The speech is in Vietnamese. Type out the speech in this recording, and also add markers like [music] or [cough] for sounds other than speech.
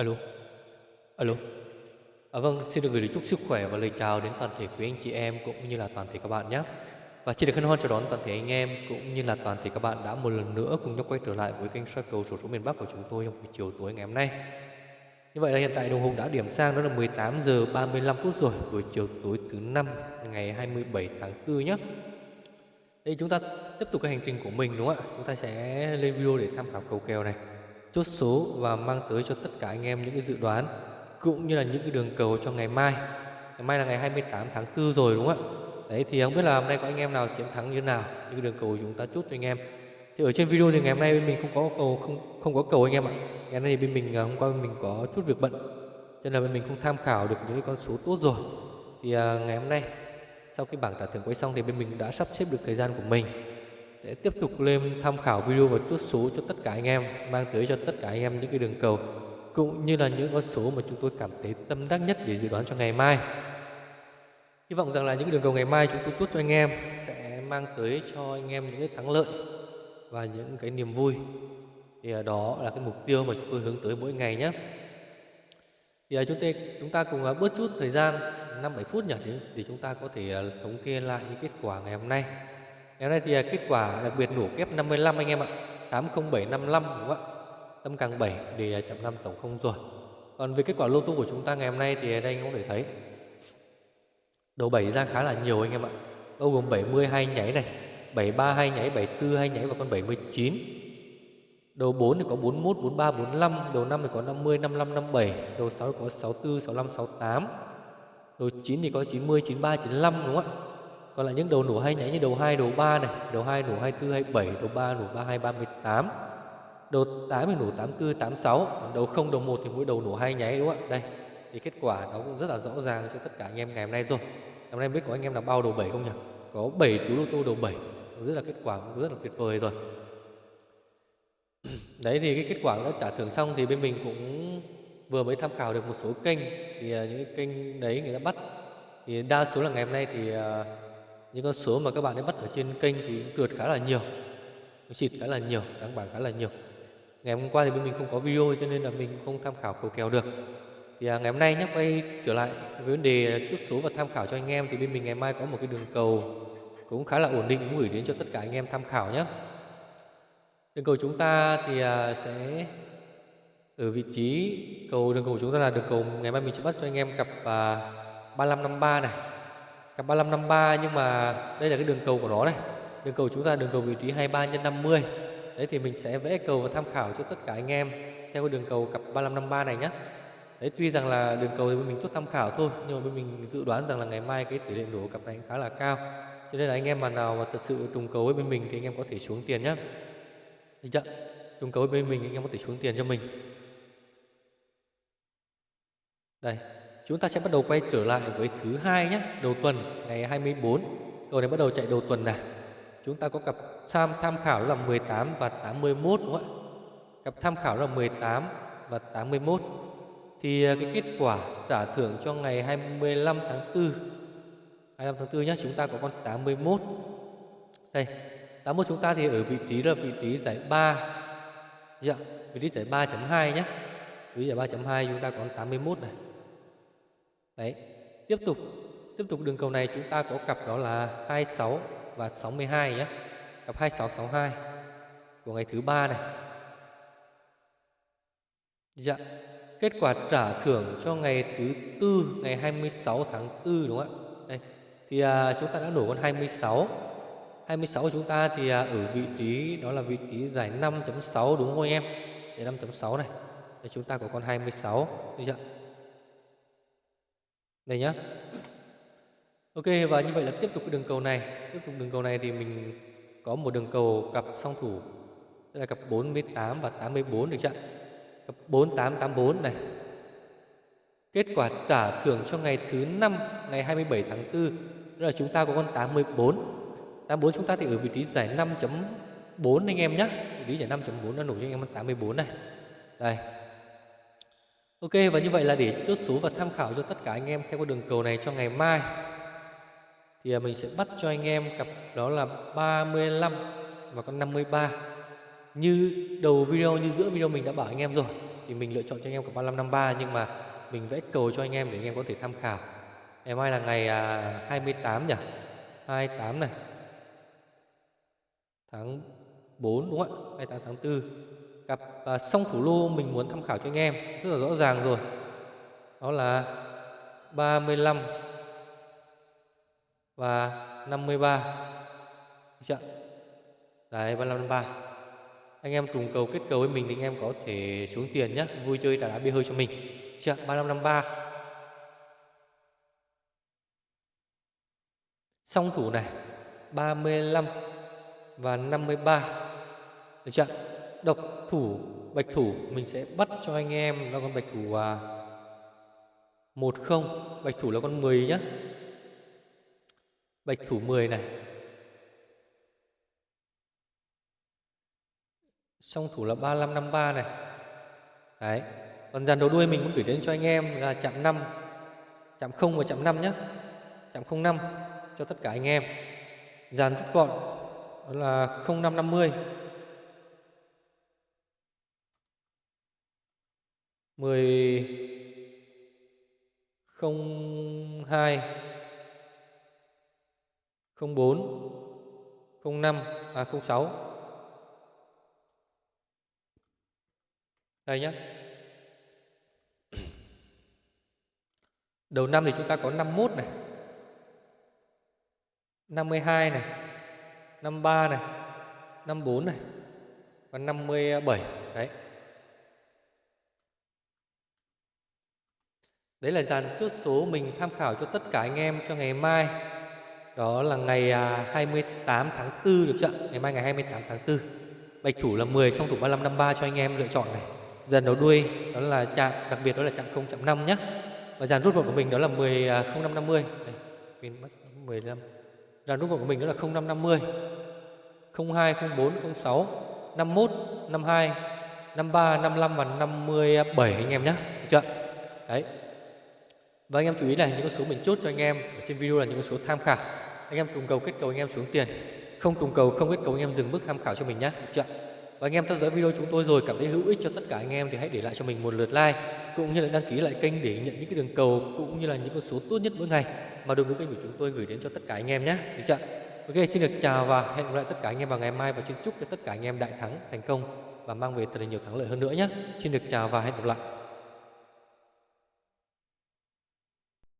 Alo, alo. À, vâng, xin được gửi lời chúc sức khỏe và lời chào đến toàn thể quý anh chị em cũng như là toàn thể các bạn nhé. Và xin được hân hoan chào đón toàn thể anh em cũng như là toàn thể các bạn đã một lần nữa cùng nhau quay trở lại với kênh soi cầu sổ số miền Bắc của chúng tôi trong buổi chiều tối ngày hôm nay. Như vậy là hiện tại đồng hồ đã điểm sang đó là 18 giờ 35 phút rồi, buổi chiều tối thứ năm ngày 27 tháng 4 nhé. Đây chúng ta tiếp tục cái hành trình của mình đúng không ạ? Chúng ta sẽ lên video để tham khảo cầu kèo này, chốt số và mang tới cho tất cả anh em những cái dự đoán cũng như là những cái đường cầu cho ngày mai. Ngày mai là ngày 28 tháng 4 rồi đúng không ạ? Đấy thì không biết là hôm nay có anh em nào chiến thắng như thế nào, những cái đường cầu chúng ta chốt cho anh em. Thì ở trên video thì ngày hôm nay bên mình không có cầu không không có cầu anh em ạ. Ngày hôm nay thì bên mình à, hôm qua bên mình có chút việc bận, cho nên là bên mình không tham khảo được những cái con số tốt rồi. Thì à, ngày hôm nay sau khi bảng trả thưởng quay xong thì bên mình đã sắp xếp được thời gian của mình sẽ tiếp tục lên tham khảo video và chốt số cho tất cả anh em mang tới cho tất cả anh em những cái đường cầu cũng như là những con số mà chúng tôi cảm thấy tâm đắc nhất để dự đoán cho ngày mai. Hy vọng rằng là những đường cầu ngày mai chúng tôi chốt cho anh em sẽ mang tới cho anh em những cái thắng lợi và những cái niềm vui. Thì đó là cái mục tiêu mà chúng tôi hướng tới mỗi ngày nhé. Thì à, chúng ta chúng ta cùng à, bớt chút thời gian 5 7 phút nhỉ để, để chúng ta có thể à, thống kê lại những kết quả ngày hôm nay. Ngày hôm nay thì à, kết quả đặc biệt nổ kép 55 anh em ạ. 80755 đúng không ạ? Tâm càng 7 để chậm 5 tổng không rồi. Còn về kết quả lô tô của chúng ta ngày hôm nay thì đây anh có thể thấy đầu 7 ra khá là nhiều anh em ạ. Bao gồm 72 nháy này, 73 hai nháy, 74 hai nháy và con 79. Đầu 4 thì có 41, 43, 45, đầu 5 thì có 50, 55, 57, đầu 6 thì có 64, 65, 68 Đầu 9 thì có 90, 93, 95 đúng không ạ? Còn là những đầu nổ hay nhảy như đầu 2, đầu 3 này, đầu 2 nổ 24, 27, đầu 3 nổ 32, 38. Đầu 8 thì nổ 84, 86, còn đầu 0, đầu 1 thì mỗi đầu nổ hai nháy đúng không ạ? Đây, thì kết quả nó cũng rất là rõ ràng cho tất cả anh em ngày hôm nay rồi. Hôm nay biết có anh em nào bao đầu 7 không nhỉ? Có 7 chú lô tô đầu 7. Rất là kết quả cũng rất là tuyệt vời rồi. [clears throat] Đấy thì cái kết quả đã trả thưởng xong thì bên mình cũng vừa mới tham khảo được một số kênh thì à, những cái kênh đấy người ta bắt thì đa số là ngày hôm nay thì uh, những con số mà các bạn ấy bắt ở trên kênh thì trượt khá là nhiều. Xịt khá là nhiều đáng bảng khá là nhiều. Ngày hôm qua thì bên mình không có video cho nên là mình không tham khảo cầu kèo được. Thì à, ngày hôm nay nhé quay trở lại với vấn đề chút số và tham khảo cho anh em thì bên mình ngày mai có một cái đường cầu cũng khá là ổn định cũng gửi đến cho tất cả anh em tham khảo nhé. Đường cầu chúng ta thì à, sẽ ở vị trí cầu đường cầu chúng ta là đường cầu ngày mai mình sẽ bắt cho anh em cặp à, 3553 này cặp 3553 nhưng mà đây là cái đường cầu của nó này. Đường cầu chúng ta đường cầu vị trí 23 x 50 đấy thì mình sẽ vẽ cầu và tham khảo cho tất cả anh em theo cái đường cầu cặp 3553 này nhé đấy tuy rằng là đường cầu thì mình tốt tham khảo thôi nhưng mà bên mình dự đoán rằng là ngày mai cái tỷ lệ nổ cặp này khá là cao. Cho nên là anh em mà nào mà thật sự trùng cầu với bên mình thì anh em có thể xuống tiền nhé được chưa? Trùng cầu với bên mình anh em có thể xuống tiền cho mình. Đây, chúng ta sẽ bắt đầu quay trở lại với thứ hai nhé, đầu tuần ngày 24. Cầu này bắt đầu chạy đầu tuần này. Chúng ta có cặp sam tham khảo là 18 và 81 đúng không ạ? Cặp tham khảo là 18 và 81. Thì à, cái kết quả trả thưởng cho ngày 25 tháng 4 25 tháng 4 nhé, chúng ta có con 81. Đây, 81 chúng ta thì ở vị trí là vị trí giải 3. Dạ, vị trí giải 3.2 nhé. Vị trí giải 3.2 chúng ta có 81 này. Đấy, tiếp tục tiếp tục đường cầu này chúng ta có cặp đó là 26 và 62 nhé. Cặp 2662 của ngày thứ ba này. Dạ. Kết quả trả thưởng cho ngày thứ tư ngày 26 tháng 4 đúng không ạ? Đây. Thì à, chúng ta đã đổ con 26. 26 của chúng ta thì à, ở vị trí đó là vị trí giải 5.6 đúng không em? Giải 5.6 này. thì chúng ta có con 26 được chưa? Đây nhá. Ok và như vậy là tiếp tục cái đường cầu này, tiếp tục đường cầu này thì mình có một đường cầu cặp song thủ tức là cặp 48 và 84 được chưa? Cặp 4884 này. Kết quả trả thưởng cho ngày thứ năm ngày 27 tháng 4 đó là chúng ta có con 84. 84 chúng ta thì ở vị trí giải 5.4 anh em nhé. Vị trí giải 5.4 đã nổi cho anh em con 84 này. Đây, Ok, và như vậy là để chốt số và tham khảo cho tất cả anh em theo con đường cầu này cho ngày mai, thì à, mình sẽ bắt cho anh em cặp đó là 35 và con 53 như đầu video, như giữa video mình đã bảo anh em rồi, thì mình lựa chọn cho anh em cả 3553 nhưng mà mình vẽ cầu cho anh em để anh em có thể tham khảo. Ngày mai là ngày à, 28 nhỉ? 28 này. Tháng 4 đúng không ạ? 28 tháng 4. Cặp à, song thủ lô mình muốn tham khảo cho anh em rất là rõ ràng rồi. Đó là 35 và 53. Chưa? Đấy 35 53 Anh em trùng cầu kết cầu với mình thì anh em có thể xuống tiền nhé Vui chơi trả đá bia hơi cho mình Chưa 35 53 Song thủ này 35 và 53 Được chưa Độc thủ Bạch thủ mình sẽ bắt cho anh em là con bạch thủ à, 10 Bạch thủ là con 10 nhá. Bạch thủ 10 này. Song thủ là 3553 này. Đấy Còn dàn đầu đuôi mình muốn gửi đến cho anh em là chạm 5 Chạm 0 và chạm 5 nhé Chạm 05 cho tất cả anh em. Dàn rút gọn Đó là 0550 10 02 04 05 à 06 Đây nhé. Đầu năm thì chúng ta có 51 này. 52 này. 53 này. 54 này. Và 57. Đấy. Đấy là dàn chốt số mình tham khảo cho tất cả anh em cho ngày mai. Đó là ngày à, 28 tháng 4 được chưa? Ngày mai ngày 28 tháng 4. Bạch thủ là 10, song thủ 3553 cho anh em lựa chọn này. Dàn đầu đuôi đó là chạm đặc biệt đó là chạm 0 chạm 5 nhé và dàn rút gọn của mình đó là 10 0550 à, đây mình mất 15 dàn rút gọn của mình đó là 0550 02 04 06 51 52 53 55 và 57 anh em nhé được chưa đấy và anh em chú ý là những con số mình chốt cho anh em ở trên video là những con số tham khảo anh em trùng cầu kết cầu anh em xuống tiền không trùng cầu không kết cầu anh em dừng mức tham khảo cho mình nhé được chưa và anh em theo dõi video chúng tôi rồi cảm thấy hữu ích cho tất cả anh em thì hãy để lại cho mình một lượt like cũng như là đăng ký lại kênh để nhận những cái đường cầu cũng như là những con số tốt nhất mỗi ngày mà đội ngũ kênh của chúng tôi gửi đến cho tất cả anh em nhé. Được chưa? Ok, xin được chào và hẹn gặp lại tất cả anh em vào ngày mai và xin chúc cho tất cả anh em đại thắng thành công và mang về thật là nhiều thắng lợi hơn nữa nhé. Xin được chào và hẹn gặp lại.